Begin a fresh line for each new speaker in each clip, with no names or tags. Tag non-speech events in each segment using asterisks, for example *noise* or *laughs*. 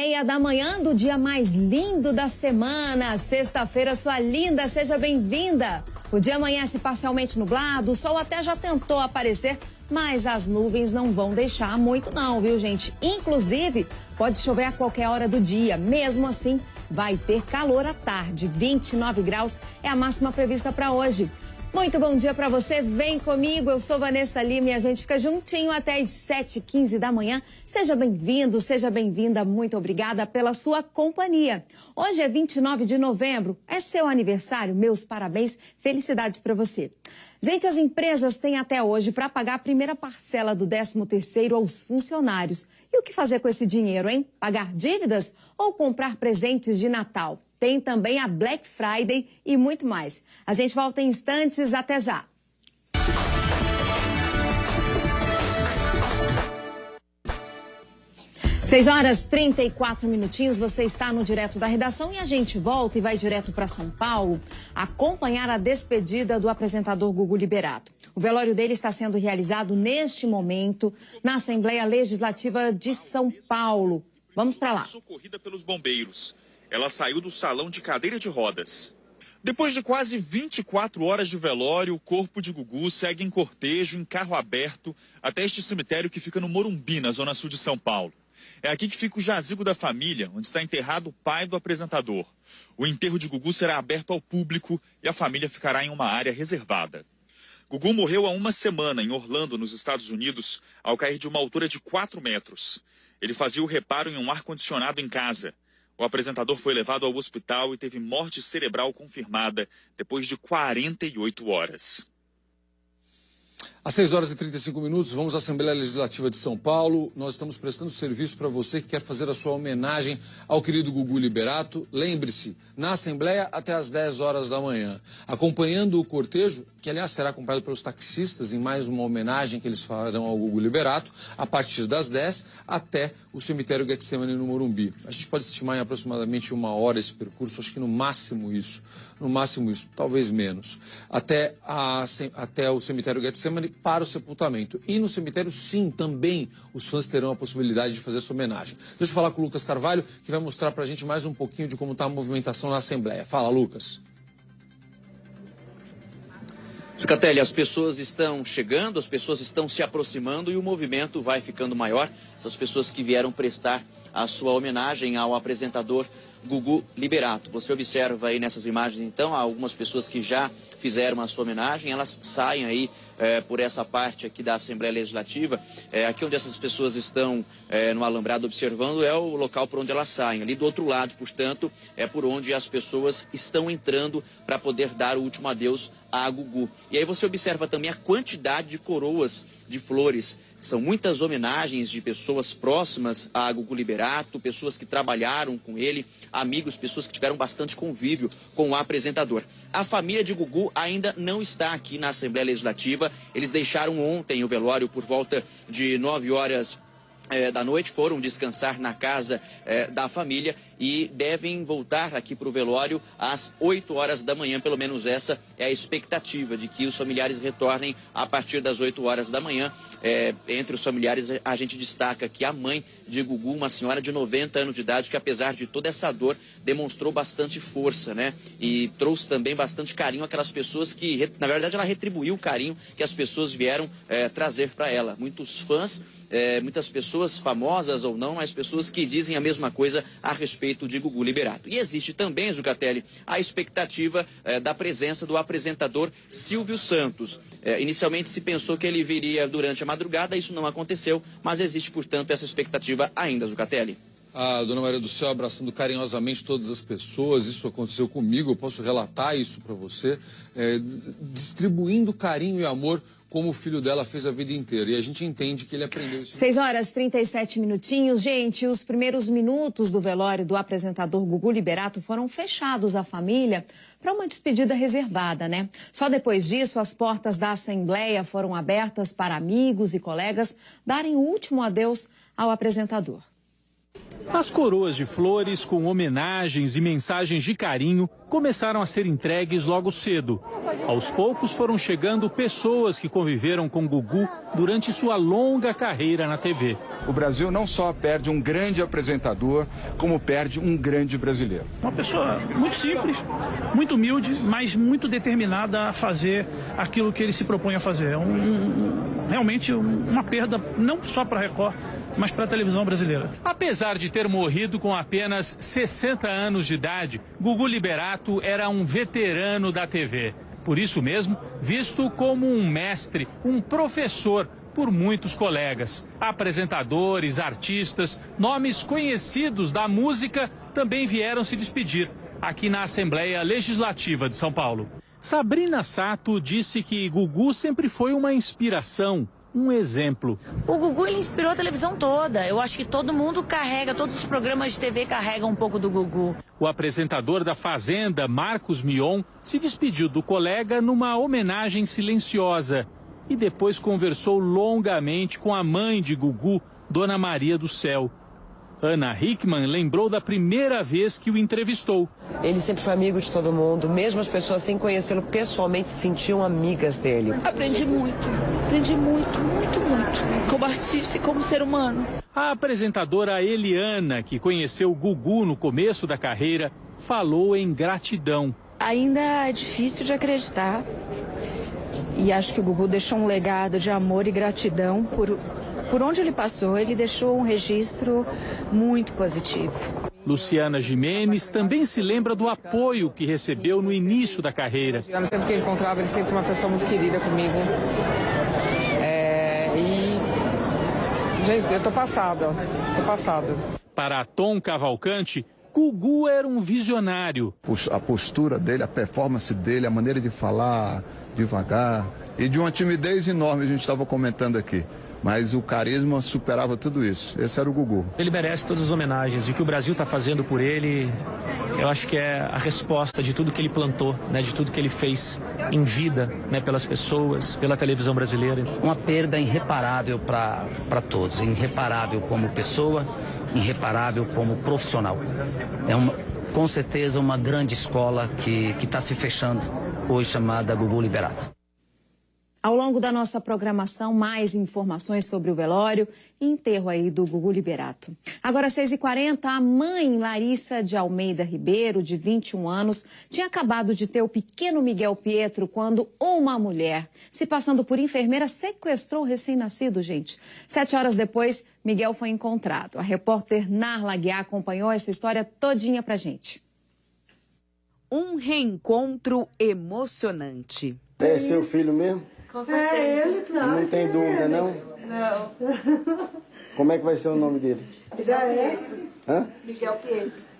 Meia da manhã do dia mais lindo da semana. Sexta-feira, sua linda, seja bem-vinda. O dia amanhece parcialmente nublado, o sol até já tentou aparecer, mas as nuvens não vão deixar muito não, viu, gente? Inclusive, pode chover a qualquer hora do dia. Mesmo assim, vai ter calor à tarde. 29 graus é a máxima prevista para hoje. Muito bom dia para você. Vem comigo. Eu sou Vanessa Lima e a gente fica juntinho até as 7h15 da manhã. Seja bem-vindo, seja bem-vinda. Muito obrigada pela sua companhia. Hoje é 29 de novembro. É seu aniversário. Meus parabéns. Felicidades para você. Gente, as empresas têm até hoje para pagar a primeira parcela do 13º aos funcionários. E o que fazer com esse dinheiro, hein? Pagar dívidas ou comprar presentes de Natal? Tem também a Black Friday e muito mais. A gente volta em instantes, até já. Seis horas 34 minutinhos, você está no Direto da Redação e a gente volta e vai direto para São Paulo acompanhar a despedida do apresentador Gugu Liberato. O velório dele está sendo realizado neste momento na Assembleia Legislativa de São Paulo. Vamos para lá.
Socorrida pelos bombeiros. Ela saiu do salão de cadeira de rodas. Depois de quase 24 horas de velório, o corpo de Gugu segue em cortejo, em carro aberto, até este cemitério que fica no Morumbi, na zona sul de São Paulo. É aqui que fica o jazigo da família, onde está enterrado o pai do apresentador. O enterro de Gugu será aberto ao público e a família ficará em uma área reservada. Gugu morreu há uma semana em Orlando, nos Estados Unidos, ao cair de uma altura de 4 metros. Ele fazia o reparo em um ar-condicionado em casa. O apresentador foi levado ao hospital e teve morte cerebral confirmada depois de 48 horas.
Às 6 horas e 35 minutos, vamos à Assembleia Legislativa de São Paulo. Nós estamos prestando serviço para você que quer fazer a sua homenagem ao querido Gugu Liberato. Lembre-se, na Assembleia até às 10 horas da manhã. Acompanhando o cortejo, que aliás será acompanhado pelos taxistas em mais uma homenagem que eles farão ao Gugu Liberato, a partir das 10 até o cemitério Getsemane no Morumbi. A gente pode estimar em aproximadamente uma hora esse percurso, acho que no máximo isso, no máximo isso, talvez menos, até, a, até o cemitério Getsemane para o sepultamento. E no cemitério, sim, também os fãs terão a possibilidade de fazer essa homenagem. Deixa eu falar com o Lucas Carvalho, que vai mostrar para a gente mais um pouquinho de como está a movimentação na Assembleia. Fala, Lucas.
Zucatelli, as pessoas estão chegando, as pessoas estão se aproximando e o movimento vai ficando maior. Essas pessoas que vieram prestar a sua homenagem ao apresentador Gugu Liberato. Você observa aí nessas imagens, então, algumas pessoas que já fizeram a sua homenagem, elas saem aí é, por essa parte aqui da Assembleia Legislativa. É, aqui onde essas pessoas estão é, no alambrado observando é o local por onde elas saem. Ali do outro lado, portanto, é por onde as pessoas estão entrando para poder dar o último adeus a Gugu. E aí você observa também a quantidade de coroas de flores são muitas homenagens de pessoas próximas a Gugu Liberato, pessoas que trabalharam com ele, amigos, pessoas que tiveram bastante convívio com o apresentador. A família de Gugu ainda não está aqui na Assembleia Legislativa. Eles deixaram ontem o velório por volta de 9 horas é, da noite foram descansar na casa é, da família e devem voltar aqui para o velório às 8 horas da manhã, pelo menos essa é a expectativa de que os familiares retornem a partir das 8 horas da manhã. É, entre os familiares, a gente destaca que a mãe de Gugu, uma senhora de 90 anos de idade, que apesar de toda essa dor, demonstrou bastante força, né? E trouxe também bastante carinho àquelas pessoas que, na verdade, ela retribuiu o carinho que as pessoas vieram é, trazer para ela. Muitos fãs é, muitas pessoas famosas ou não, mas pessoas que dizem a mesma coisa a respeito de Gugu Liberato. E existe também, Zucatelli, a expectativa é, da presença do apresentador Silvio Santos. É, inicialmente se pensou que ele viria durante a madrugada, isso não aconteceu, mas existe, portanto, essa expectativa ainda, Zucatelli.
A dona Maria do Céu abraçando carinhosamente todas as pessoas, isso aconteceu comigo, eu posso relatar isso para você, é, distribuindo carinho e amor como o filho dela fez a vida inteira. E a gente entende que ele aprendeu isso.
6 horas 37 minutinhos. Gente, os primeiros minutos do velório do apresentador Gugu Liberato foram fechados à família para uma despedida reservada, né? Só depois disso, as portas da Assembleia foram abertas para amigos e colegas darem o último adeus ao apresentador.
As coroas de flores com homenagens e mensagens de carinho começaram a ser entregues logo cedo. Aos poucos foram chegando pessoas que conviveram com Gugu durante sua longa carreira na TV.
O Brasil não só perde um grande apresentador, como perde um grande brasileiro.
Uma pessoa muito simples, muito humilde, mas muito determinada a fazer aquilo que ele se propõe a fazer. É um, realmente uma perda não só para a Record, mas para a televisão brasileira.
Apesar de ter morrido com apenas 60 anos de idade, Gugu Liberato era um veterano da TV. Por isso mesmo, visto como um mestre, um professor por muitos colegas. Apresentadores, artistas, nomes conhecidos da música também vieram se despedir aqui na Assembleia Legislativa de São Paulo. Sabrina Sato disse que Gugu sempre foi uma inspiração, um exemplo.
O Gugu ele inspirou a televisão toda. Eu acho que todo mundo carrega, todos os programas de TV carregam um pouco do Gugu.
O apresentador da Fazenda, Marcos Mion, se despediu do colega numa homenagem silenciosa e depois conversou longamente com a mãe de Gugu, Dona Maria do Céu. Ana Hickman lembrou da primeira vez que o entrevistou.
Ele sempre foi amigo de todo mundo, mesmo as pessoas sem conhecê-lo pessoalmente se sentiam amigas dele.
Aprendi muito, aprendi muito, muito, muito, como artista e como ser humano.
A apresentadora Eliana, que conheceu Gugu no começo da carreira, falou em gratidão.
Ainda é difícil de acreditar. E acho que o Gugu deixou um legado de amor e gratidão por por onde ele passou, ele deixou um registro muito positivo.
Luciana Jimenez também se lembra do apoio que recebeu no início da carreira.
Sempre que ele encontrava, ele sempre uma pessoa muito querida comigo. É, e. Gente, eu tô passada, tô passado.
Para Tom Cavalcante, Gugu era um visionário.
A postura dele, a performance dele, a maneira de falar devagar e de uma timidez enorme, a gente estava comentando aqui mas o carisma superava tudo isso. Esse era o Gugu.
Ele merece todas as homenagens e o que o Brasil está fazendo por ele, eu acho que é a resposta de tudo que ele plantou, né, de tudo que ele fez em vida, né, pelas pessoas, pela televisão brasileira.
Uma perda irreparável para todos, irreparável como pessoa, irreparável como profissional. É uma, com certeza uma grande escola que está se fechando hoje chamada Gugu Liberato.
Ao longo da nossa programação, mais informações sobre o velório e enterro aí do Gugu Liberato. Agora, às 6h40, a mãe Larissa de Almeida Ribeiro, de 21 anos, tinha acabado de ter o pequeno Miguel Pietro quando uma mulher, se passando por enfermeira, sequestrou o recém-nascido, gente. Sete horas depois, Miguel foi encontrado. A repórter Narla Guiar acompanhou essa história todinha pra gente.
Um reencontro emocionante.
É seu filho mesmo?
Com certeza. É ele,
claro. Não tem dúvida, não?
Não.
Como é que vai ser o nome dele?
Já é.
Hã?
Miguel Pietros.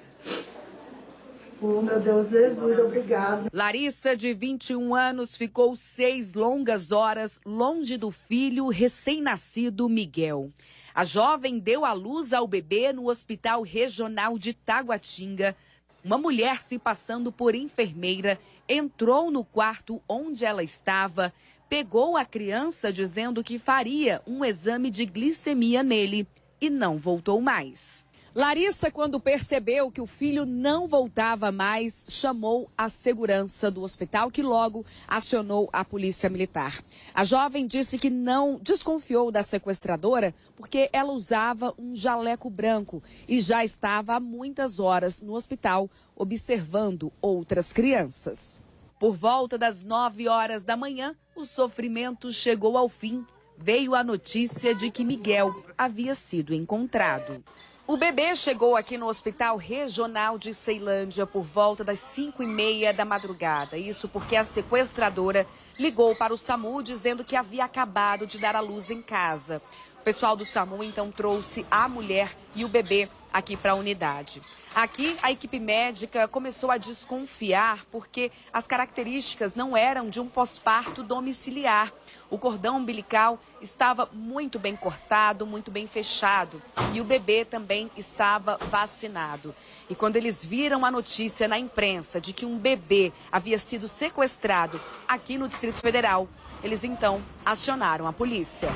Oh, meu Deus, Jesus, obrigado.
Larissa, de 21 anos, ficou seis longas horas longe do filho recém-nascido Miguel. A jovem deu à luz ao bebê no Hospital Regional de Taguatinga. Uma mulher se passando por enfermeira entrou no quarto onde ela estava, pegou a criança dizendo que faria um exame de glicemia nele e não voltou mais. Larissa, quando percebeu que o filho não voltava mais, chamou a segurança do hospital, que logo acionou a polícia militar. A jovem disse que não desconfiou da sequestradora porque ela usava um jaleco branco e já estava há muitas horas no hospital observando outras crianças. Por volta das nove horas da manhã, o sofrimento chegou ao fim. Veio a notícia de que Miguel havia sido encontrado. O bebê chegou aqui no Hospital Regional de Ceilândia por volta das 5 e meia da madrugada. Isso porque a sequestradora ligou para o SAMU dizendo que havia acabado de dar à luz em casa. O pessoal do SAMU então trouxe a mulher e o bebê aqui para a unidade. Aqui, a equipe médica começou a desconfiar porque as características não eram de um pós-parto domiciliar. O cordão umbilical estava muito bem cortado, muito bem fechado e o bebê também estava vacinado. E quando eles viram a notícia na imprensa de que um bebê havia sido sequestrado aqui no Distrito Federal, eles então acionaram a polícia.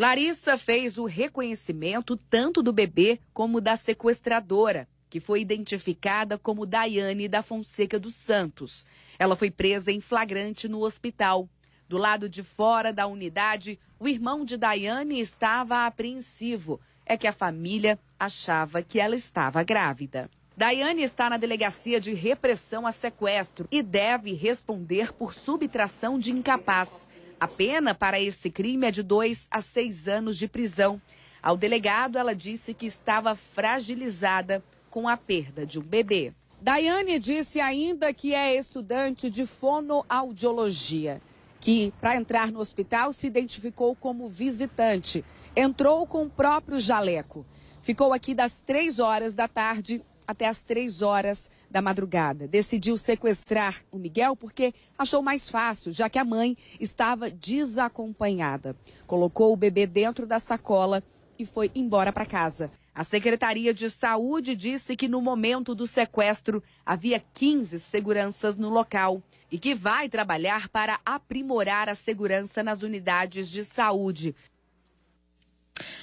Larissa fez o reconhecimento tanto do bebê como da sequestradora, que foi identificada como Daiane da Fonseca dos Santos. Ela foi presa em flagrante no hospital. Do lado de fora da unidade, o irmão de Daiane estava apreensivo. É que a família achava que ela estava grávida. Daiane está na delegacia de repressão a sequestro e deve responder por subtração de incapaz. A pena para esse crime é de dois a seis anos de prisão. Ao delegado, ela disse que estava fragilizada com a perda de um bebê.
Daiane disse ainda que é estudante de fonoaudiologia, que para entrar no hospital se identificou como visitante. Entrou com o próprio jaleco. Ficou aqui das três horas da tarde até as três horas da madrugada. Decidiu sequestrar o Miguel porque achou mais fácil, já que a mãe estava desacompanhada. Colocou o bebê dentro da sacola e foi embora para casa. A Secretaria de Saúde disse que no momento do sequestro havia 15 seguranças no local e que vai trabalhar para aprimorar a segurança nas unidades de saúde.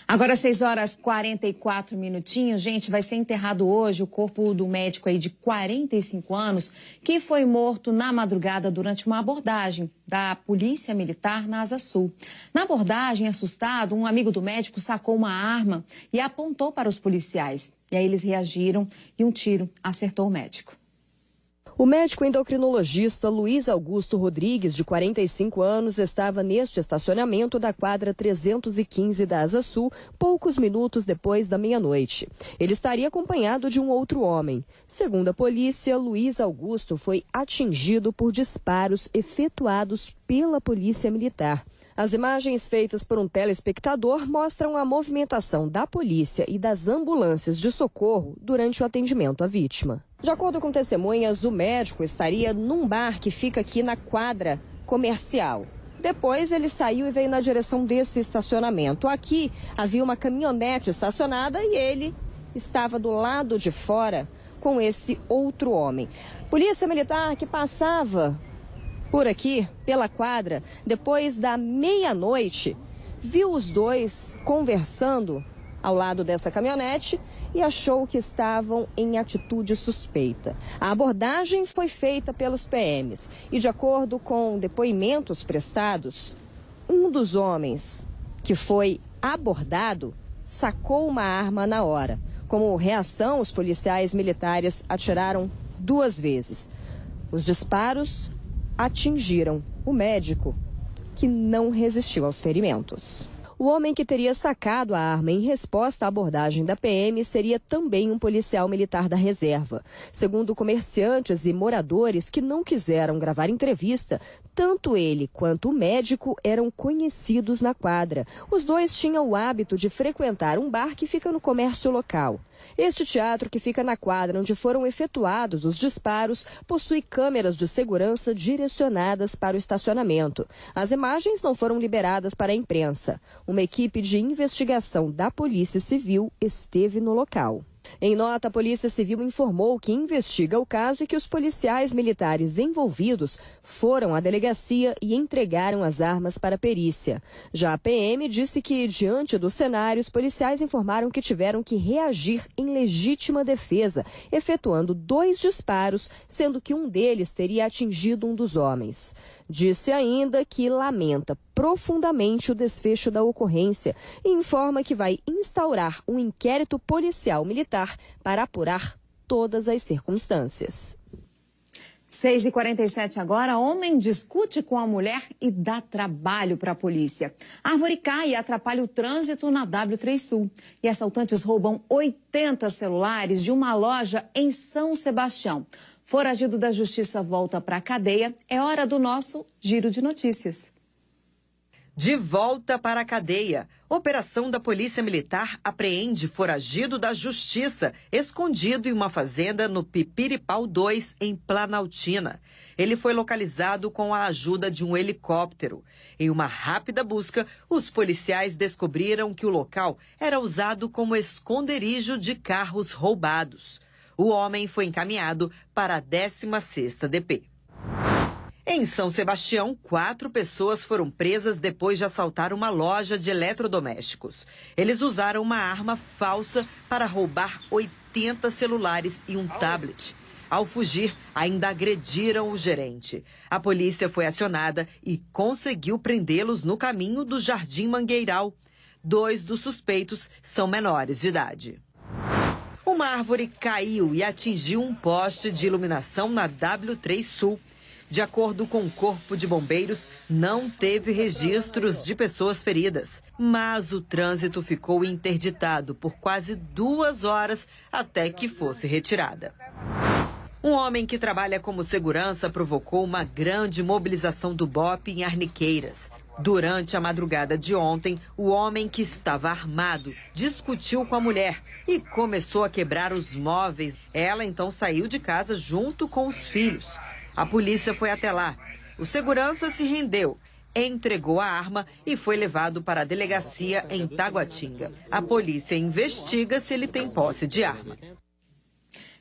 Agora, 6 horas 44 minutinhos. Gente, vai ser enterrado hoje o corpo do médico aí de 45 anos que foi morto na madrugada durante uma abordagem da Polícia Militar na Asa Sul. Na abordagem, assustado, um amigo do médico sacou uma arma e apontou para os policiais. E aí eles reagiram e um tiro acertou o médico.
O médico endocrinologista Luiz Augusto Rodrigues, de 45 anos, estava neste estacionamento da quadra 315 da Asa Sul, poucos minutos depois da meia-noite. Ele estaria acompanhado de um outro homem. Segundo a polícia, Luiz Augusto foi atingido por disparos efetuados pela Polícia Militar. As imagens feitas por um telespectador mostram a movimentação da polícia e das ambulâncias de socorro durante o atendimento à vítima. De acordo com testemunhas, o médico estaria num bar que fica aqui na quadra comercial. Depois ele saiu e veio na direção desse estacionamento. Aqui havia uma caminhonete estacionada e ele estava do lado de fora com esse outro homem. Polícia militar que passava por aqui, pela quadra, depois da meia-noite, viu os dois conversando ao lado dessa caminhonete e achou que estavam em atitude suspeita. A abordagem foi feita pelos PMs e, de acordo com depoimentos prestados, um dos homens que foi abordado sacou uma arma na hora. Como reação, os policiais militares atiraram duas vezes. Os disparos atingiram o médico, que não resistiu aos ferimentos. O homem que teria sacado a arma em resposta à abordagem da PM seria também um policial militar da reserva. Segundo comerciantes e moradores que não quiseram gravar entrevista, tanto ele quanto o médico eram conhecidos na quadra. Os dois tinham o hábito de frequentar um bar que fica no comércio local. Este teatro, que fica na quadra onde foram efetuados os disparos, possui câmeras de segurança direcionadas para o estacionamento. As imagens não foram liberadas para a imprensa. Uma equipe de investigação da Polícia Civil esteve no local. Em nota, a Polícia Civil informou que investiga o caso e que os policiais militares envolvidos foram à delegacia e entregaram as armas para a perícia. Já a PM disse que, diante do cenário, os policiais informaram que tiveram que reagir em legítima defesa, efetuando dois disparos, sendo que um deles teria atingido um dos homens. Disse ainda que lamenta profundamente o desfecho da ocorrência e informa que vai instaurar um inquérito policial militar para apurar todas as circunstâncias.
6 e 47 agora, homem discute com a mulher e dá trabalho para a polícia. árvore cai e atrapalha o trânsito na W3 Sul. E assaltantes roubam 80 celulares de uma loja em São Sebastião. Foragido da justiça volta para a cadeia. É hora do nosso giro de notícias.
De volta para a cadeia. Operação da Polícia Militar apreende foragido da Justiça, escondido em uma fazenda no Pipiripau 2, em Planaltina. Ele foi localizado com a ajuda de um helicóptero. Em uma rápida busca, os policiais descobriram que o local era usado como esconderijo de carros roubados. O homem foi encaminhado para a 16ª DP. Em São Sebastião, quatro pessoas foram presas depois de assaltar uma loja de eletrodomésticos. Eles usaram uma arma falsa para roubar 80 celulares e um tablet. Ao fugir, ainda agrediram o gerente. A polícia foi acionada e conseguiu prendê-los no caminho do Jardim Mangueiral. Dois dos suspeitos são menores de idade. Uma árvore caiu e atingiu um poste de iluminação na W3 Sul. De acordo com o Corpo de Bombeiros, não teve registros de pessoas feridas. Mas o trânsito ficou interditado por quase duas horas até que fosse retirada. Um homem que trabalha como segurança provocou uma grande mobilização do BOP em Arniqueiras. Durante a madrugada de ontem, o homem que estava armado discutiu com a mulher e começou a quebrar os móveis. Ela então saiu de casa junto com os filhos. A polícia foi até lá. O segurança se rendeu, entregou a arma e foi levado para a delegacia em Taguatinga. A polícia investiga se ele tem posse de arma.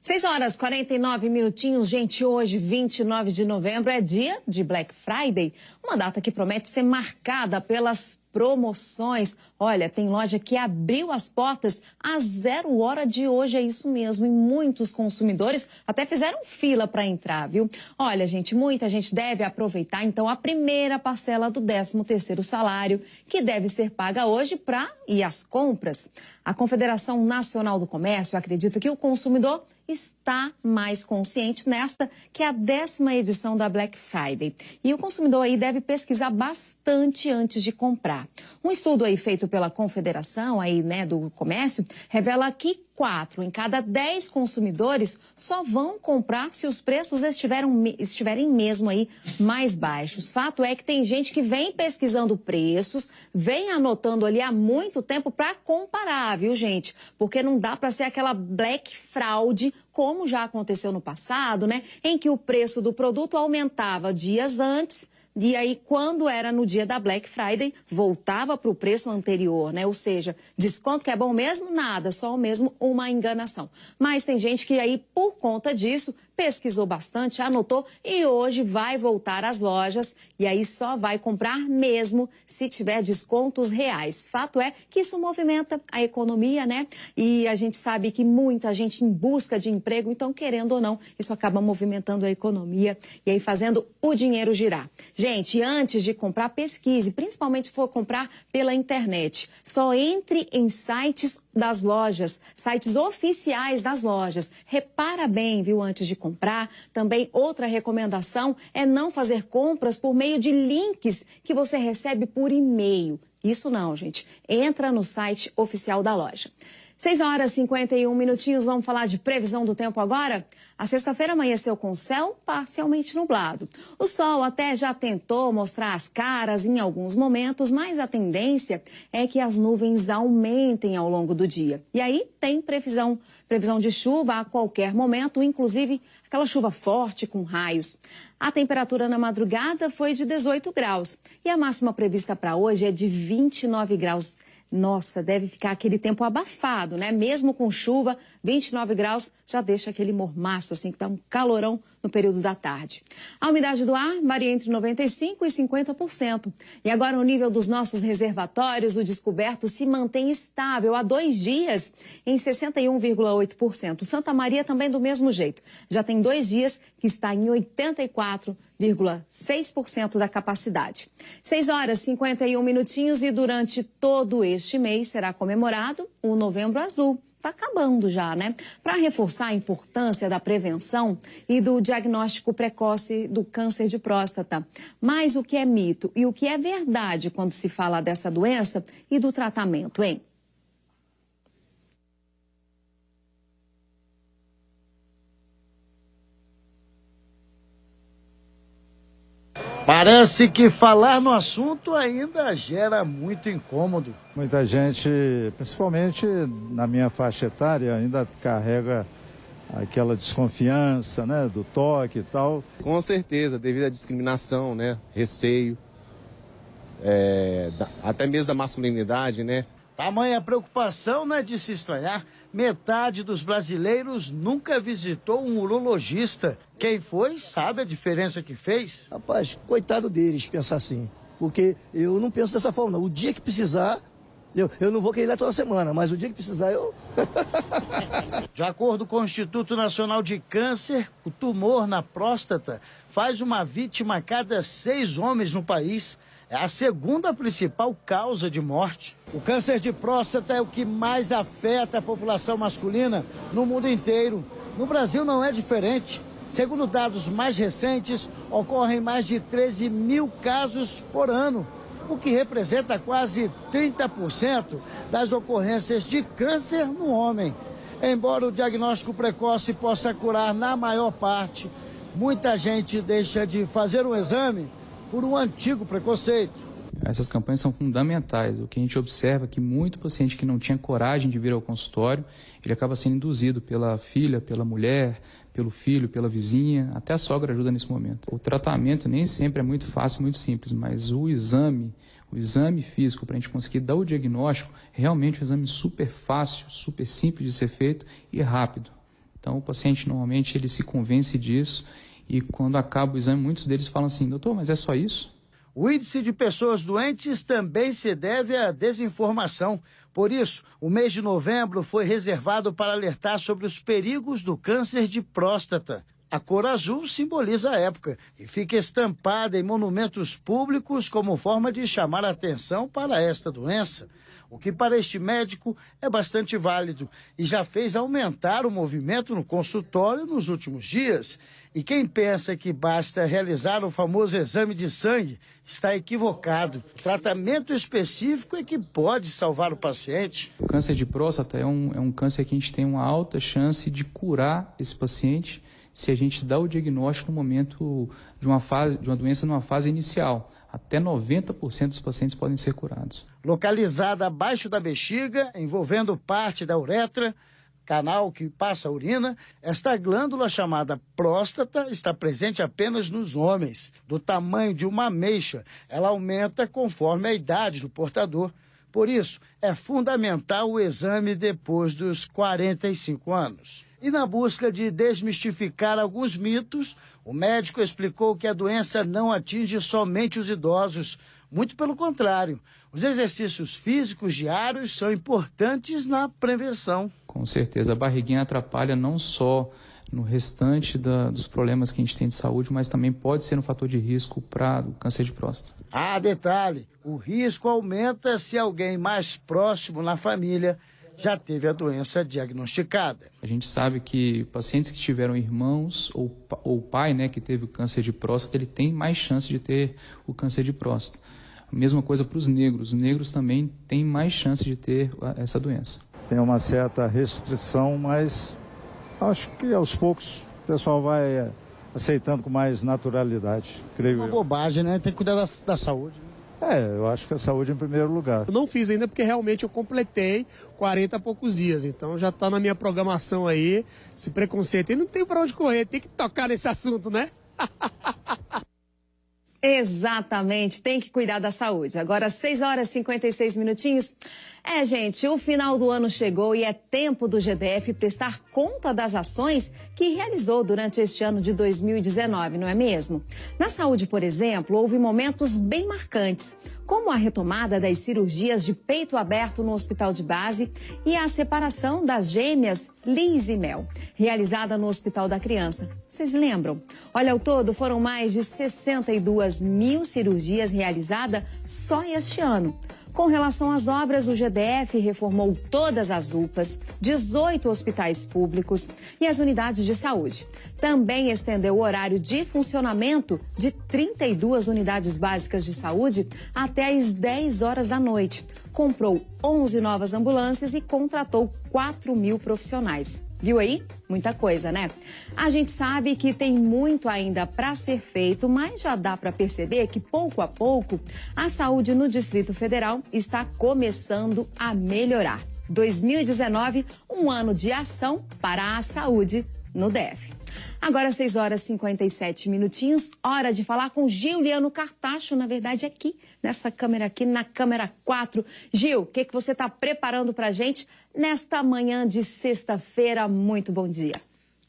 6 horas 49 minutinhos, gente. Hoje, 29 de novembro, é dia de Black Friday, uma data que promete ser marcada pelas promoções. Olha, tem loja que abriu as portas às zero hora de hoje, é isso mesmo. E muitos consumidores até fizeram fila para entrar, viu? Olha, gente, muita gente deve aproveitar então a primeira parcela do 13 terceiro salário, que deve ser paga hoje para ir às compras. A Confederação Nacional do Comércio acredita que o consumidor está mais consciente nesta, que é a décima edição da Black Friday. E o consumidor aí deve pesquisar bastante antes de comprar. Um estudo aí feito pela Confederação aí, né, do Comércio revela que quatro em cada dez consumidores só vão comprar se os preços estiverem, mesmo aí mais baixos. Fato é que tem gente que vem pesquisando preços, vem anotando ali há muito tempo para comparar, viu, gente? Porque não dá para ser aquela black fraude como já aconteceu no passado, né? Em que o preço do produto aumentava dias antes e aí, quando era no dia da Black Friday, voltava para o preço anterior, né? Ou seja, desconto que é bom mesmo? Nada, só mesmo uma enganação. Mas tem gente que aí, por conta disso, pesquisou bastante, anotou e hoje vai voltar às lojas e aí só vai comprar mesmo se tiver descontos reais. Fato é que isso movimenta a economia, né? E a gente sabe que muita gente em busca de emprego, então querendo ou não, isso acaba movimentando a economia e aí fazendo o dinheiro girar. Gente, antes de comprar, pesquise, principalmente se for comprar pela internet. Só entre em sites das lojas, sites oficiais das lojas. Repara bem, viu, antes de comprar. Também outra recomendação é não fazer compras por meio de links que você recebe por e-mail. Isso não, gente. Entra no site oficial da loja. 6 horas e 51 minutinhos, vamos falar de previsão do tempo agora? A sexta-feira amanheceu com céu parcialmente nublado. O sol até já tentou mostrar as caras em alguns momentos, mas a tendência é que as nuvens aumentem ao longo do dia. E aí tem previsão, previsão de chuva a qualquer momento, inclusive aquela chuva forte com raios. A temperatura na madrugada foi de 18 graus e a máxima prevista para hoje é de 29 graus nossa, deve ficar aquele tempo abafado, né? Mesmo com chuva, 29 graus já deixa aquele mormaço, assim, que dá um calorão no período da tarde. A umidade do ar varia entre 95% e 50%. E agora o nível dos nossos reservatórios, o descoberto, se mantém estável há dois dias em 61,8%. Santa Maria também do mesmo jeito. Já tem dois dias que está em 84,6% da capacidade. 6 horas e 51 minutinhos e durante todo este mês será comemorado o Novembro Azul está acabando já, né? Para reforçar a importância da prevenção e do diagnóstico precoce do câncer de próstata. Mas o que é mito e o que é verdade quando se fala dessa doença e do tratamento, hein?
Parece que falar no assunto ainda gera muito incômodo.
Muita gente, principalmente na minha faixa etária, ainda carrega aquela desconfiança, né, do toque e tal.
Com certeza, devido à discriminação, né, receio, é, da, até mesmo da masculinidade, né.
Tamanha preocupação não é de se estranhar. Metade dos brasileiros nunca visitou um urologista. Quem foi sabe a diferença que fez.
Rapaz, coitado deles pensar assim. Porque eu não penso dessa forma, não. O dia que precisar, eu, eu não vou querer ir lá toda semana, mas o dia que precisar eu. *laughs*
De acordo com o Instituto Nacional de Câncer, o tumor na próstata faz uma vítima a cada seis homens no país. É a segunda principal causa de morte. O câncer de próstata é o que mais afeta a população masculina no mundo inteiro. No Brasil não é diferente. Segundo dados mais recentes, ocorrem mais de 13 mil casos por ano, o que representa quase 30% das ocorrências de câncer no homem. Embora o diagnóstico precoce possa curar na maior parte, muita gente deixa de fazer um exame por um antigo preconceito.
Essas campanhas são fundamentais. O que a gente observa é que muito paciente que não tinha coragem de vir ao consultório, ele acaba sendo induzido pela filha, pela mulher, pelo filho, pela vizinha, até a sogra ajuda nesse momento. O tratamento nem sempre é muito fácil, muito simples, mas o exame, o exame físico para a gente conseguir dar o diagnóstico, é realmente um exame super fácil, super simples de ser feito e rápido. Então o paciente normalmente ele se convence disso e quando acaba o exame, muitos deles falam assim, doutor, mas é só isso?
O índice de pessoas doentes também se deve à desinformação. Por isso, o mês de novembro foi reservado para alertar sobre os perigos do câncer de próstata. A cor azul simboliza a época e fica estampada em monumentos públicos como forma de chamar a atenção para esta doença o que para este médico é bastante válido e já fez aumentar o movimento no consultório nos últimos dias. E quem pensa que basta realizar o famoso exame de sangue está equivocado. Tratamento específico é que pode salvar o paciente.
O câncer de próstata é um, é um câncer que a gente tem uma alta chance de curar esse paciente se a gente dá o diagnóstico no momento de uma, fase, de uma doença numa fase inicial até 90% dos pacientes podem ser curados.
Localizada abaixo da bexiga, envolvendo parte da uretra, canal que passa a urina, esta glândula chamada próstata está presente apenas nos homens. Do tamanho de uma ameixa, ela aumenta conforme a idade do portador. Por isso, é fundamental o exame depois dos 45 anos. E na busca de desmistificar alguns mitos, o médico explicou que a doença não atinge somente os idosos, muito pelo contrário. Os exercícios físicos diários são importantes na prevenção.
Com certeza, a barriguinha atrapalha não só no restante da, dos problemas que a gente tem de saúde, mas também pode ser um fator de risco para o câncer de próstata.
Ah, detalhe: o risco aumenta se alguém mais próximo na família já teve a doença diagnosticada.
A gente sabe que pacientes que tiveram irmãos ou, ou pai né, que teve o câncer de próstata, ele tem mais chance de ter o câncer de próstata. Mesma coisa para os negros. Os negros também têm mais chance de ter essa doença.
Tem uma certa restrição, mas acho que aos poucos o pessoal vai eh, aceitando com mais naturalidade, creio
uma
eu.
bobagem, né? Tem que cuidar da, da saúde.
É, eu acho que a saúde em primeiro lugar.
Eu não fiz ainda porque realmente eu completei 40 e poucos dias. Então já está na minha programação aí, esse preconceito. E não tem para onde correr, tem que tocar nesse assunto, né? *laughs*
Exatamente, tem que cuidar da saúde. Agora, 6 horas e 56 minutinhos. É, gente, o final do ano chegou e é tempo do GDF prestar conta das ações que realizou durante este ano de 2019, não é mesmo? Na saúde, por exemplo, houve momentos bem marcantes, como a retomada das cirurgias de peito aberto no hospital de base e a separação das gêmeas Liz e Mel, realizada no Hospital da Criança. Vocês lembram? Olha, ao todo foram mais de 62 mil cirurgias realizadas só este ano. Com relação às obras, o GDF reformou todas as UPAs, 18 hospitais públicos e as unidades de saúde. Também estendeu o horário de funcionamento de 32 unidades básicas de saúde até às 10 horas da noite. Comprou 11 novas ambulâncias e contratou 4 mil profissionais. Viu aí? Muita coisa, né? A gente sabe que tem muito ainda para ser feito, mas já dá para perceber que pouco a pouco a saúde no Distrito Federal está começando a melhorar. 2019, um ano de ação para a saúde no DF. Agora 6 horas e 57 minutinhos, hora de falar com Giuliano Cartacho, na verdade aqui, nessa câmera aqui, na câmera 4. Gil, o que, que você está preparando para gente nesta manhã de sexta-feira? Muito bom dia.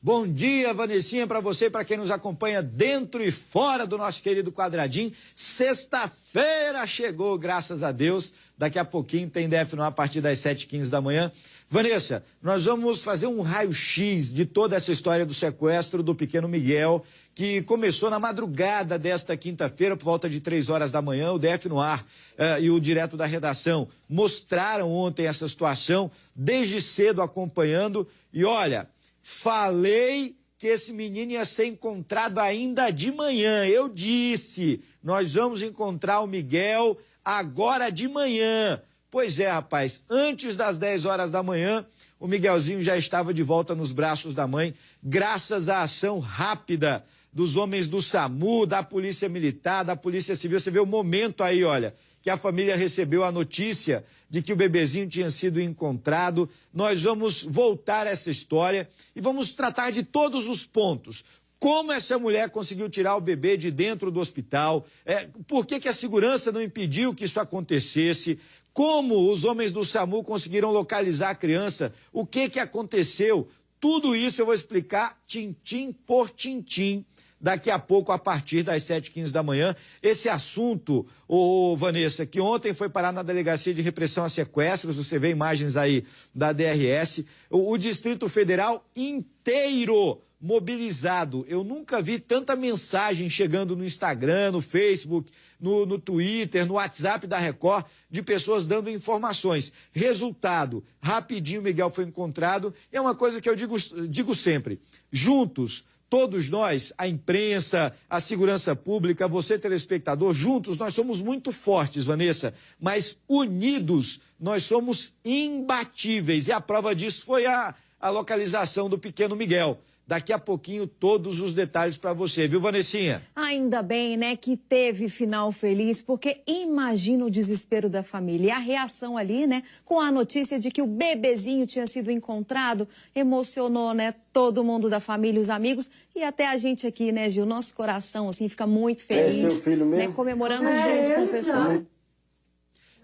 Bom dia, Vanessinha, para você para quem nos acompanha dentro e fora do nosso querido quadradinho. Sexta-feira chegou, graças a Deus. Daqui a pouquinho tem DF a partir das 7h15 da manhã. Vanessa, nós vamos fazer um raio-x de toda essa história do sequestro do pequeno Miguel, que começou na madrugada desta quinta-feira, por volta de três horas da manhã. O DF no ar uh, e o direto da redação mostraram ontem essa situação, desde cedo acompanhando. E olha, falei que esse menino ia ser encontrado ainda de manhã. Eu disse, nós vamos encontrar o Miguel agora de manhã. Pois é, rapaz, antes das 10 horas da manhã, o Miguelzinho já estava de volta nos braços da mãe, graças à ação rápida dos homens do SAMU, da Polícia Militar, da Polícia Civil. Você vê o momento aí, olha, que a família recebeu a notícia de que o bebezinho tinha sido encontrado. Nós vamos voltar essa história e vamos tratar de todos os pontos como essa mulher conseguiu tirar o bebê de dentro do hospital, é, por que, que a segurança não impediu que isso acontecesse, como os homens do SAMU conseguiram localizar a criança, o que, que aconteceu. Tudo isso eu vou explicar tintim por tintim daqui a pouco, a partir das 7h15 da manhã. Esse assunto, ô, Vanessa, que ontem foi parar na Delegacia de Repressão a Sequestros, você vê imagens aí da DRS, o, o Distrito Federal inteiro mobilizado. Eu nunca vi tanta mensagem chegando no Instagram, no Facebook, no, no Twitter, no WhatsApp da Record, de pessoas dando informações. Resultado, rapidinho Miguel foi encontrado. É uma coisa que eu digo, digo sempre: juntos, todos nós, a imprensa, a segurança pública, você telespectador, juntos nós somos muito fortes, Vanessa, mas unidos nós somos imbatíveis. E a prova disso foi a, a localização do pequeno Miguel. Daqui a pouquinho, todos os detalhes para você, viu, Vanessinha?
Ainda bem, né, que teve final feliz, porque imagina o desespero da família. E a reação ali, né, com a notícia de que o bebezinho tinha sido encontrado, emocionou, né, todo mundo da família, os amigos e até a gente aqui, né, Gil? Nosso coração, assim, fica muito feliz.
É seu filho mesmo?
Né, comemorando é junto com o pessoal.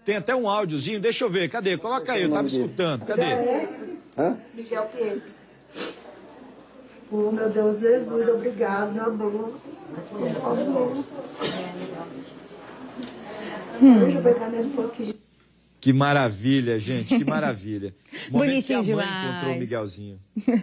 Tem até um áudiozinho, deixa eu ver, cadê? Coloca aí, eu tava escutando, cadê?
Hã? Miguel Pinheiros. Oh, meu Deus, Jesus, obrigado, meu amor. Por favor. Hum. Deixa eu pegar nele um pouquinho.
Que maravilha, gente, que maravilha. *laughs*
Bonitinho
que a mãe
demais.
encontrou o Miguelzinho.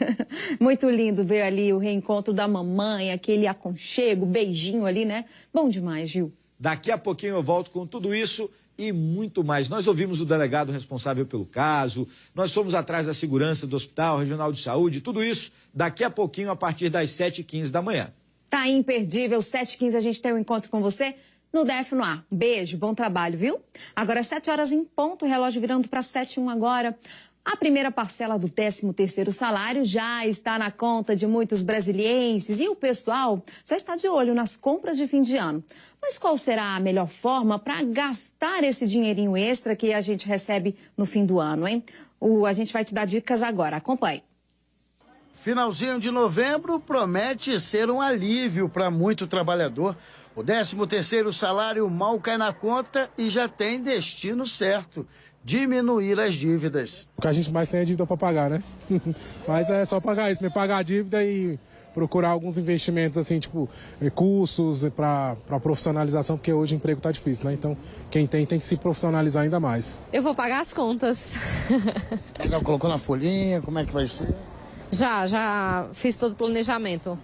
*laughs*
Muito lindo ver ali o reencontro da mamãe, aquele aconchego, beijinho ali, né? Bom demais, Gil.
Daqui a pouquinho eu volto com tudo isso e muito mais. Nós ouvimos o delegado responsável pelo caso, nós fomos atrás da segurança do Hospital Regional de Saúde, tudo isso daqui a pouquinho, a partir das 7h15 da manhã.
Tá imperdível, 7h15 a gente tem um encontro com você no DF no ar. Beijo, bom trabalho, viu? Agora 7 horas em ponto, relógio virando para 7 1 agora. A primeira parcela do 13º salário já está na conta de muitos brasilienses e o pessoal já está de olho nas compras de fim de ano. Mas qual será a melhor forma para gastar esse dinheirinho extra que a gente recebe no fim do ano, hein? O, a gente vai te dar dicas agora. Acompanhe.
Finalzinho de novembro promete ser um alívio para muito trabalhador. O 13º salário mal cai na conta e já tem destino certo. Diminuir as dívidas.
O que a gente mais tem é dívida para pagar, né? *laughs* Mas é só pagar isso, pagar a dívida e procurar alguns investimentos assim, tipo cursos para profissionalização, porque hoje o emprego está difícil, né? Então quem tem tem que se profissionalizar ainda mais.
Eu vou pagar as contas. *laughs*
Já colocou na folhinha, como é que vai ser?
Já, já fiz todo o planejamento.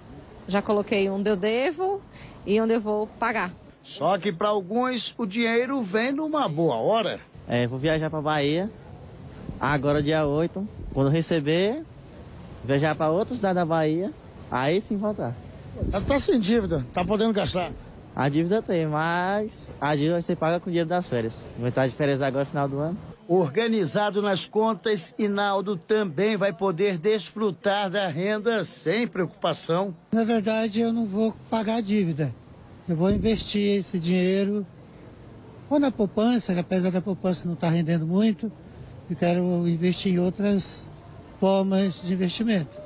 Já coloquei onde eu devo e onde eu vou pagar.
Só que para alguns o dinheiro vem numa boa hora.
É, vou viajar para Bahia agora dia 8. Quando receber, viajar para outra cidade da Bahia, aí sim voltar.
Tá, tá sem dívida, tá podendo gastar?
A dívida tem, mas a dívida você paga com o dinheiro das férias. Vou entrar de férias agora no final do ano.
Organizado nas contas, Inaldo também vai poder desfrutar da renda sem preocupação.
Na verdade, eu não vou pagar a dívida. Eu vou investir esse dinheiro ou na poupança, que apesar da poupança não estar rendendo muito, eu quero investir em outras formas de investimento.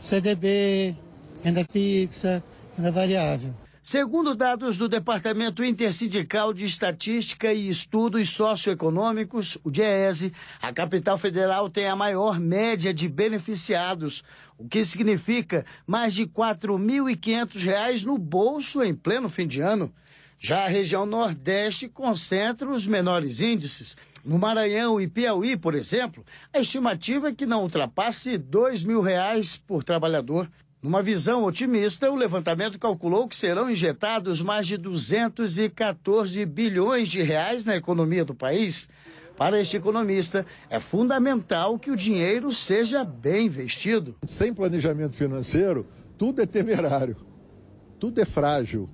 CDB, renda fixa, renda variável.
Segundo dados do Departamento Intersindical de Estatística e Estudos Socioeconômicos, o DIEESE, a capital federal tem a maior média de beneficiados, o que significa mais de R$ 4.500 no bolso em pleno fim de ano. Já a região Nordeste concentra os menores índices. No Maranhão e Piauí, por exemplo, a estimativa é que não ultrapasse 2 mil reais por trabalhador. Numa visão otimista, o levantamento calculou que serão injetados mais de 214 bilhões de reais na economia do país. Para este economista, é fundamental que o dinheiro seja bem investido.
Sem planejamento financeiro, tudo é temerário, tudo é frágil.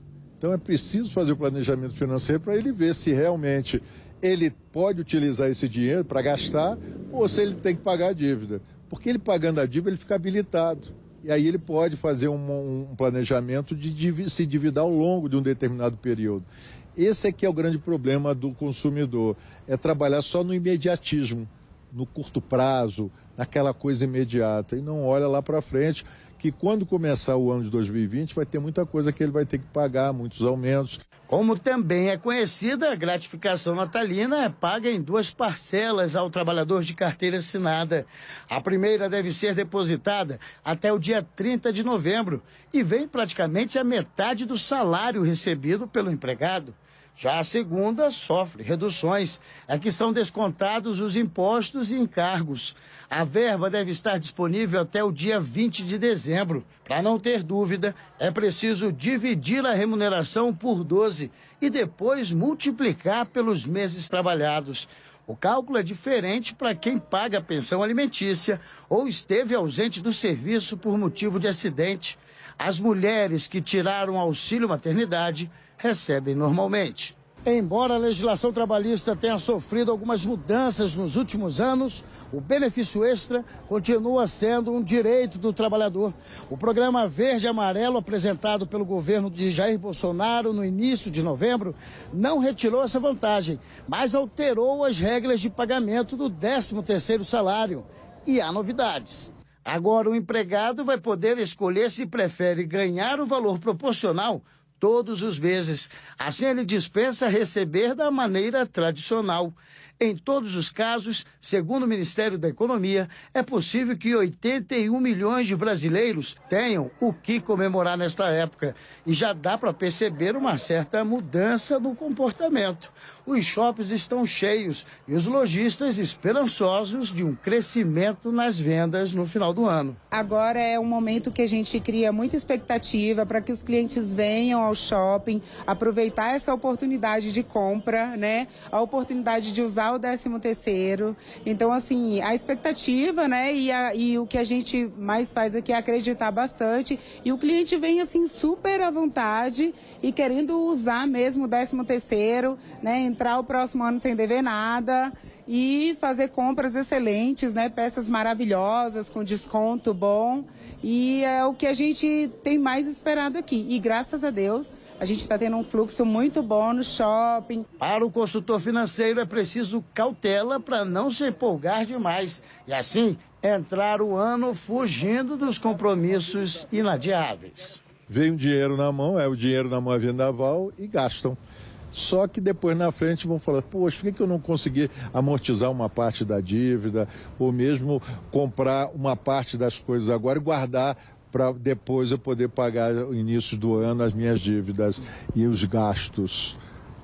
Então é preciso fazer o planejamento financeiro para ele ver se realmente ele pode utilizar esse dinheiro para gastar ou se ele tem que pagar a dívida. Porque ele pagando a dívida, ele fica habilitado. E aí ele pode fazer um, um planejamento de se endividar ao longo de um determinado período. Esse é que é o grande problema do consumidor, é trabalhar só no imediatismo, no curto prazo, naquela coisa imediata, e não olha lá para frente, que quando começar o ano de 2020 vai ter muita coisa que ele vai ter que pagar, muitos aumentos.
Como também é conhecida, a gratificação natalina é paga em duas parcelas ao trabalhador de carteira assinada. A primeira deve ser depositada até o dia 30 de novembro e vem praticamente a metade do salário recebido pelo empregado. Já a segunda sofre reduções, é que são descontados os impostos e encargos. A verba deve estar disponível até o dia 20 de dezembro. Para não ter dúvida, é preciso dividir a remuneração por 12 e depois multiplicar pelos meses trabalhados. O cálculo é diferente para quem paga a pensão alimentícia ou esteve ausente do serviço por motivo de acidente. As mulheres que tiraram auxílio maternidade recebem normalmente. Embora a legislação trabalhista tenha sofrido algumas mudanças nos últimos anos, o benefício extra continua sendo um direito do trabalhador. O programa Verde e Amarelo, apresentado pelo governo de Jair Bolsonaro no início de novembro, não retirou essa vantagem, mas alterou as regras de pagamento do 13º salário. E há novidades. Agora o empregado vai poder escolher se prefere ganhar o valor proporcional todos os meses. Assim, ele dispensa receber da maneira tradicional. Em todos os casos, segundo o Ministério da Economia, é possível que 81 milhões de brasileiros tenham o que comemorar nesta época. E já dá para perceber uma certa mudança no comportamento. Os shoppings estão cheios e os lojistas esperançosos de um crescimento nas vendas no final do ano.
Agora é um momento que a gente cria muita expectativa para que os clientes venham ao shopping, aproveitar essa oportunidade de compra, né? A oportunidade de usar o 13 terceiro. Então, assim, a expectativa, né? E, a, e o que a gente mais faz aqui é acreditar bastante. E o cliente vem, assim, super à vontade e querendo usar mesmo o 13 terceiro, né? Entrar o próximo ano sem dever nada e fazer compras excelentes, né? Peças maravilhosas, com desconto bom. E é o que a gente tem mais esperado aqui. E graças a Deus, a gente está tendo um fluxo muito bom no shopping.
Para o consultor financeiro é preciso cautela para não se empolgar demais e assim entrar o ano fugindo dos compromissos inadiáveis.
Vem um dinheiro na mão, é o dinheiro na mão é vendaval e gastam. Só que depois na frente vão falar, poxa, por que, que eu não consegui amortizar uma parte da dívida, ou mesmo comprar uma parte das coisas agora e guardar para depois eu poder pagar no início do ano as minhas dívidas e os gastos.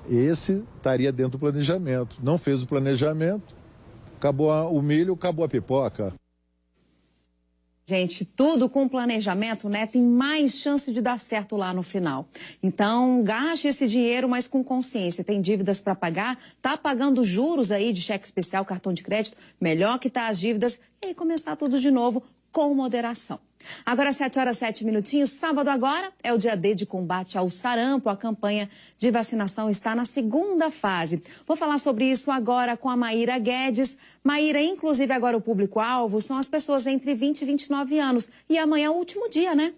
Esse estaria dentro do planejamento. Não fez o planejamento, acabou o milho, acabou a pipoca.
Gente, tudo com planejamento, né? Tem mais chance de dar certo lá no final. Então, gaste esse dinheiro, mas com consciência. Tem dívidas para pagar, tá pagando juros aí de cheque especial, cartão de crédito. Melhor que tá as dívidas e aí começar tudo de novo com moderação. Agora, 7 horas 7 minutinhos. Sábado agora é o dia D de combate ao sarampo. A campanha de vacinação está na segunda fase. Vou falar sobre isso agora com a Maíra Guedes. Maíra, inclusive agora o público-alvo são as pessoas entre 20 e 29 anos. E amanhã é o último dia, né?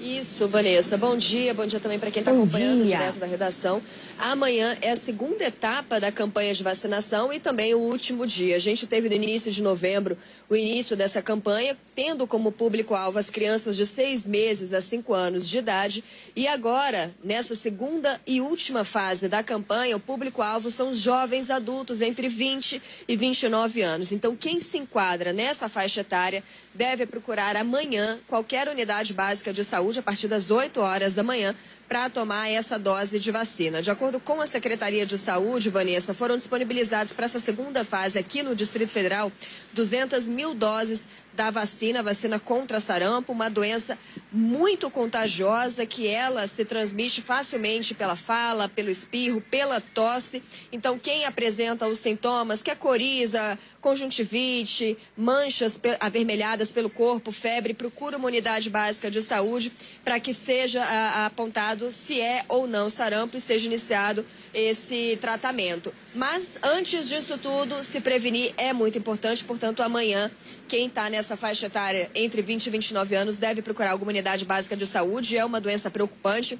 Isso, Vanessa. Bom dia, bom dia também para quem está acompanhando dia. direto da redação. Amanhã é a segunda etapa da campanha de vacinação e também o último dia. A gente teve no início de novembro o início dessa campanha, tendo como público-alvo as crianças de seis meses a cinco anos de idade. E agora, nessa segunda e última fase da campanha, o público-alvo são os jovens adultos entre 20 e 29 anos. Então, quem se enquadra nessa faixa etária deve procurar amanhã qualquer unidade básica de saúde a partir das 8 horas da manhã para tomar essa dose de vacina. De acordo com a Secretaria de Saúde, Vanessa, foram disponibilizados para essa segunda fase aqui no Distrito Federal 200 mil doses da vacina, vacina contra sarampo, uma doença muito contagiosa que ela se transmite facilmente pela fala, pelo espirro, pela tosse. Então, quem apresenta os sintomas, que é coriza, conjuntivite, manchas avermelhadas pelo corpo, febre, procura uma unidade básica de saúde para que seja a, apontado se é ou não sarampo e seja iniciado esse tratamento. Mas antes disso tudo, se prevenir é muito importante, portanto, amanhã, quem está nessa faixa etária entre 20 e 29 anos deve procurar alguma unidade básica de saúde, é uma doença preocupante.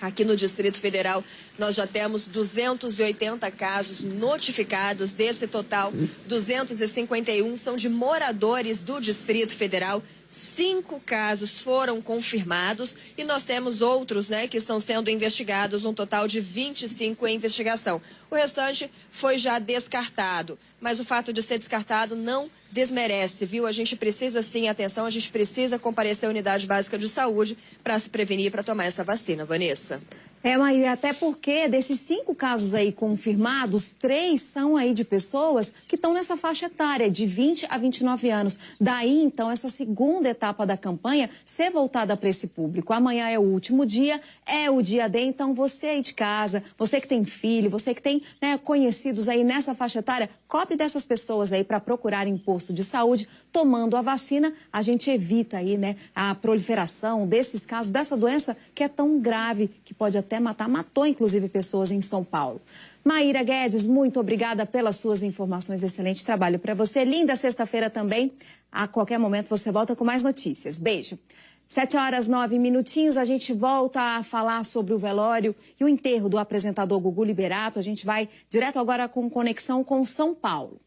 Aqui no Distrito Federal, nós já temos 280 casos notificados. Desse total, 251 são de moradores do Distrito Federal. Cinco casos foram confirmados e nós temos outros né, que estão sendo investigados, um total de 25 em investigação. O restante foi já descartado, mas o fato de ser descartado não desmerece, viu? A gente precisa sim, atenção, a gente precisa comparecer à unidade básica de saúde para se prevenir para tomar essa vacina. Vanessa.
É, Maíra, até porque desses cinco casos aí confirmados, três são aí de pessoas que estão nessa faixa etária, de 20 a 29 anos. Daí, então, essa segunda etapa da campanha ser voltada para esse público. Amanhã é o último dia, é o dia D, então você aí de casa, você que tem filho, você que tem né, conhecidos aí nessa faixa etária, cobre dessas pessoas aí para procurar imposto de saúde. Tomando a vacina, a gente evita aí, né, a proliferação desses casos, dessa doença que é tão grave, que pode até até matar, matou inclusive pessoas em São Paulo. Maíra Guedes, muito obrigada pelas suas informações. Excelente trabalho para você. Linda sexta-feira também. A qualquer momento você volta com mais notícias. Beijo. Sete horas, nove minutinhos, a gente volta a falar sobre o velório e o enterro do apresentador Gugu Liberato. A gente vai direto agora com conexão com São Paulo.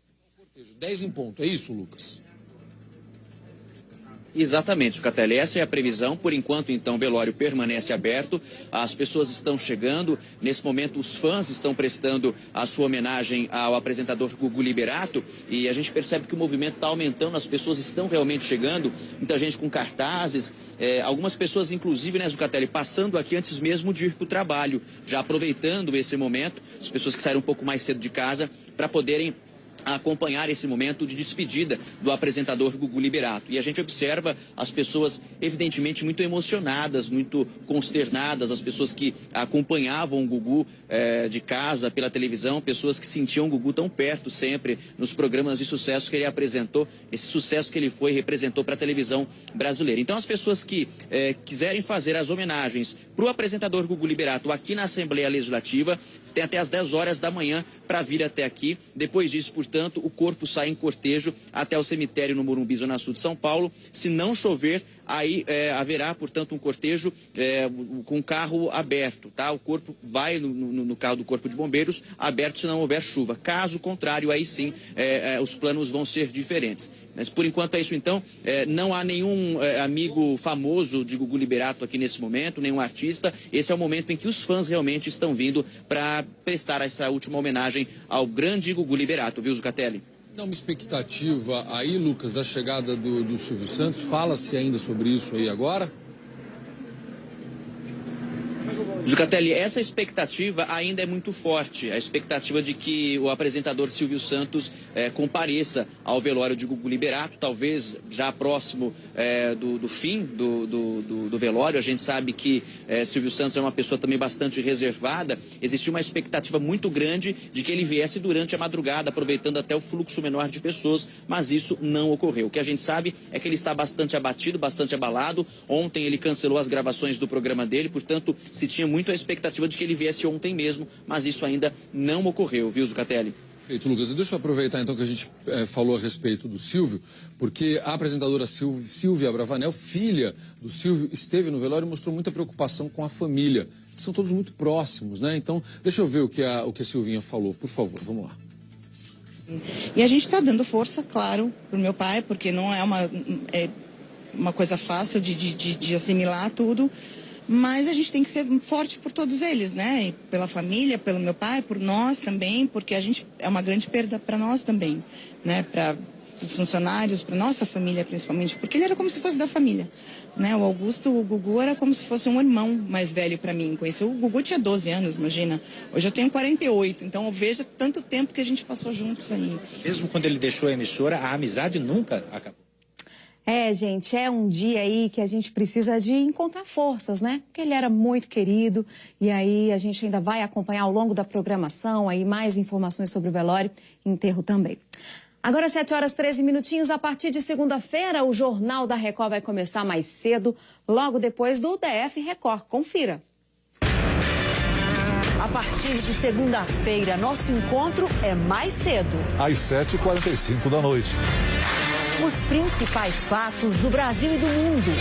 Dez em ponto, é isso, Lucas?
Exatamente, Sucatelli. Essa é a previsão. Por enquanto, então, o velório permanece aberto. As pessoas estão chegando. Nesse momento, os fãs estão prestando a sua homenagem ao apresentador Gugu Liberato. E a gente percebe que o movimento está aumentando, as pessoas estão realmente chegando. Muita gente com cartazes. É, algumas pessoas, inclusive, né, Zucatelli, passando aqui antes mesmo de ir para o trabalho, já aproveitando esse momento. As pessoas que saíram um pouco mais cedo de casa para poderem a acompanhar esse momento de despedida do apresentador Gugu Liberato. E a gente observa as pessoas, evidentemente, muito emocionadas, muito consternadas, as pessoas que acompanhavam o Gugu eh, de casa, pela televisão, pessoas que sentiam o Gugu tão perto sempre nos programas de sucesso que ele apresentou, esse sucesso que ele foi e representou para a televisão brasileira. Então, as pessoas que eh, quiserem fazer as homenagens para o apresentador Gugu Liberato aqui na Assembleia Legislativa, tem até as 10 horas da manhã para vir até aqui. Depois disso, portanto, o corpo sai em cortejo até o cemitério no Morumbi, Zona Sul de São Paulo. Se não chover, aí é, haverá, portanto, um cortejo é, com carro aberto, tá? O corpo vai no, no, no, carro do Corpo de Bombeiros aberto se não houver chuva. Caso contrário, aí sim é, é os planos vão ser diferentes. Mas por enquanto é isso então. É, não há nenhum é, amigo famoso de Gugu Liberato aqui nesse momento, nenhum artista. Esse é o momento em que os fãs realmente estão vindo para prestar essa última homenagem ao grande Gugu Liberato, viu, Zucatelli?
Dá uma expectativa aí, Lucas, da chegada do, do Silvio Santos. Fala-se ainda sobre isso aí agora?
Zucatelli, essa expectativa ainda é muito forte. A expectativa de que o apresentador Silvio Santos é, compareça ao velório de Gugu Liberato, talvez já próximo é, do, do, fim do, do, do, velório. A gente sabe que é, Silvio Santos é uma pessoa também bastante reservada. Existia uma expectativa muito grande de que ele viesse durante a madrugada, aproveitando até o fluxo menor de pessoas, mas isso não ocorreu. O que a gente sabe é que ele está bastante abatido, bastante abalado. Ontem ele cancelou as gravações do programa dele, portanto, se tinha muito a expectativa de que ele viesse ontem mesmo, mas isso ainda não ocorreu, viu, Zucatelli?
Perfeito, Lucas. Deixa eu aproveitar então que a gente eh, falou a respeito do Silvio, porque a apresentadora Silvia, Silvia Bravanel, filha do Silvio, esteve no velório e mostrou muita preocupação com a família. São todos muito próximos, né? Então, deixa eu ver o que a, o que a Silvinha falou, por favor, vamos lá.
E a gente está dando força, claro, para o meu pai, porque não é uma, é uma coisa fácil de, de, de, de assimilar tudo. Mas a gente tem que ser forte por todos eles, né? E pela família, pelo meu pai, por nós também, porque a gente é uma grande perda para nós também, né? Para os funcionários, para nossa família principalmente, porque ele era como se fosse da família. Né? O Augusto, o Gugu era como se fosse um irmão mais velho para mim. Conheci o Gugu tinha 12 anos, imagina. Hoje eu tenho 48, então eu vejo tanto tempo que a gente passou juntos aí.
Mesmo quando ele deixou a emissora, a amizade nunca acabou.
É, gente, é um dia aí que a gente precisa de encontrar forças, né? Porque ele era muito querido e aí a gente ainda vai acompanhar ao longo da programação aí mais informações sobre o velório e enterro também. Agora, 7 horas 13 minutinhos. A partir de segunda-feira, o Jornal da Record vai começar mais cedo, logo depois do DF Record. Confira.
A partir de segunda-feira, nosso encontro é mais cedo.
Às 7h45 da noite.
Os principais fatos do Brasil e do mundo.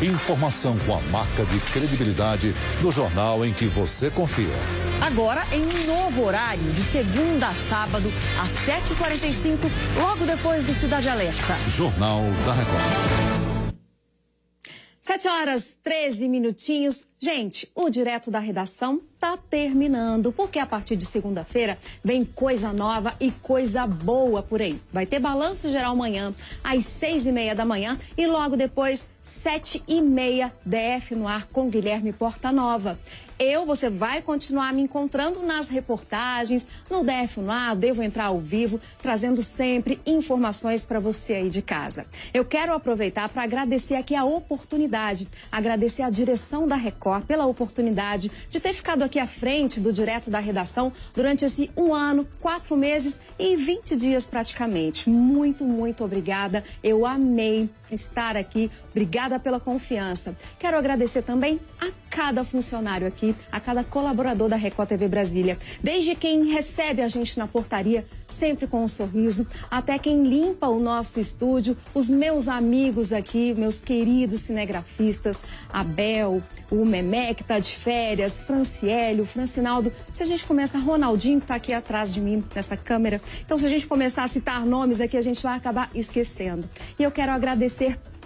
Informação com a marca de credibilidade do jornal em que você confia.
Agora em um novo horário, de segunda a sábado, às 7h45, logo depois do Cidade Alerta.
Jornal da Record.
7 horas 13 minutinhos. Gente, o direto da redação tá terminando, porque a partir de segunda-feira vem coisa nova e coisa boa por aí. Vai ter balanço geral amanhã, às seis e meia da manhã, e logo depois, sete e meia, DF no ar com Guilherme Portanova. Eu, você vai continuar me encontrando nas reportagens, no DF no ar, devo entrar ao vivo, trazendo sempre informações para você aí de casa. Eu quero aproveitar para agradecer aqui a oportunidade, agradecer a direção da Record pela oportunidade de ter ficado aqui à frente do direto da redação durante esse um ano, quatro meses e 20 dias praticamente. Muito, muito obrigada. Eu amei estar aqui. Obrigada pela confiança. Quero agradecer também a cada funcionário aqui, a cada colaborador da Record TV Brasília. Desde quem recebe a gente na portaria, sempre com um sorriso, até quem limpa o nosso estúdio, os meus amigos aqui, meus queridos cinegrafistas, Abel, o Memé, que está de férias, Franciélio, Francinaldo. Se a gente começa, Ronaldinho, que está aqui atrás de mim, nessa câmera. Então, se a gente começar a citar nomes aqui, a gente vai acabar esquecendo. E eu quero agradecer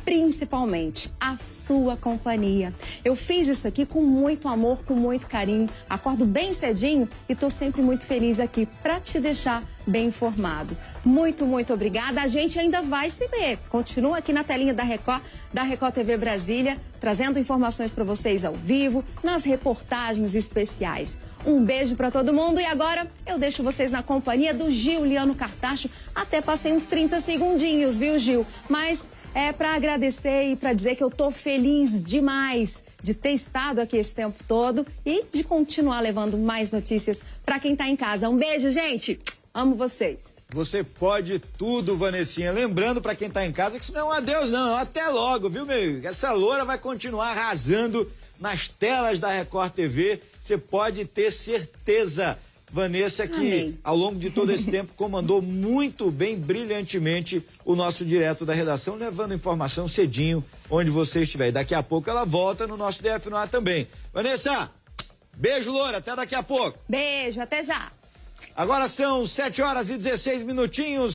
principalmente a sua companhia. Eu fiz isso aqui com muito amor, com muito carinho. Acordo bem cedinho e estou sempre muito feliz aqui para te deixar bem informado. Muito, muito obrigada. A gente ainda vai se ver. Continua aqui na telinha da Record, da Record TV Brasília, trazendo informações para vocês ao vivo, nas reportagens especiais. Um beijo para todo mundo e agora eu deixo vocês na companhia do Giuliano Cartacho. Até passei uns 30 segundinhos, viu, Gil? Mas é para agradecer e para dizer que eu tô feliz demais de ter estado aqui esse tempo todo e de continuar levando mais notícias para quem tá em casa. Um beijo, gente. Amo vocês.
Você pode tudo, Vanessinha. Lembrando para quem tá em casa que isso não é um adeus, não. Até logo, viu, meu? Essa loura vai continuar arrasando nas telas da Record TV. Você pode ter certeza. Vanessa, que
Amém.
ao longo de todo esse tempo comandou muito bem, brilhantemente, o nosso direto da redação, levando informação cedinho onde você estiver. E daqui a pouco ela volta no nosso DF no ar também. Vanessa, beijo, Loura, até daqui a pouco.
Beijo, até já.
Agora são 7 horas e 16 minutinhos.